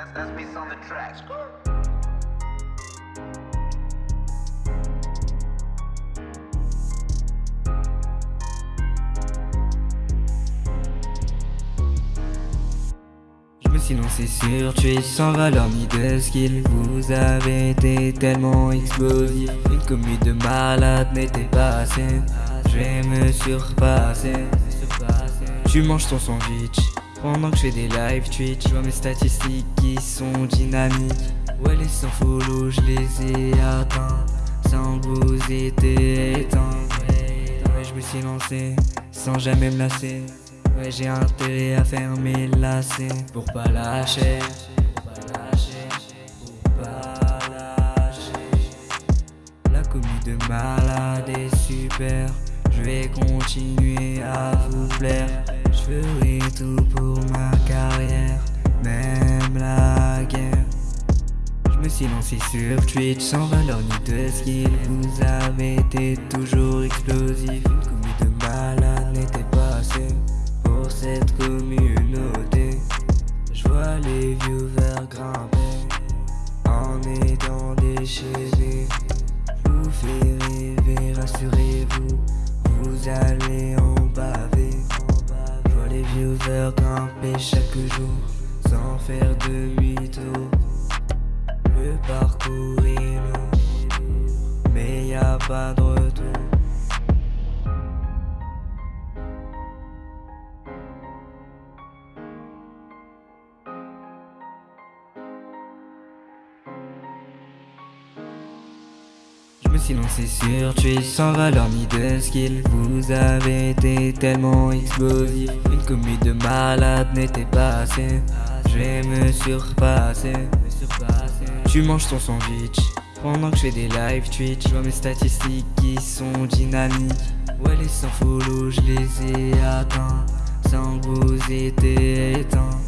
That's, that's me on the track. Sur Twitch sans valeur ni de skill. Vous avez été tellement explosif. Une commu de malade n'était pas assez. Je vais me surpasser. Tu manges ton sandwich Pendant que je fais des live Twitch Je vois mes statistiques qui sont dynamiques. Ouais les 100 follow je les ai atteints. Sans vous été éteint Ouais je me suis lancé sans jamais me lasser. Ouais j'ai intérêt à faire mes lacets Pour pas lâcher. Pour pas lâcher. La commu de malade est super. Je vais continuer à vous plaire ferai tout pour ma carrière Même la guerre Je me suis lancé sur Twitch sans valeur ni de skill Vous avez été toujours explosif Une commu de malade n'était pas assez pour cette communauté. Je vois les viewers grimper en étant déchaînés. Grimper chaque jour sans faire demi-tour. Le parcours est long, mais y a pas de me suis lancé sur Twitch sans valeur ni de skill. Vous avez été tellement explosif Une commu de malade n'était pas assez. Je vais me surpasser Tu manges ton sandwich. Pendant que je fais des live Twitch Je vois mes statistiques qui sont dynamiques. Ouais les 100 follow je les ai atteints. Sans vous été éteint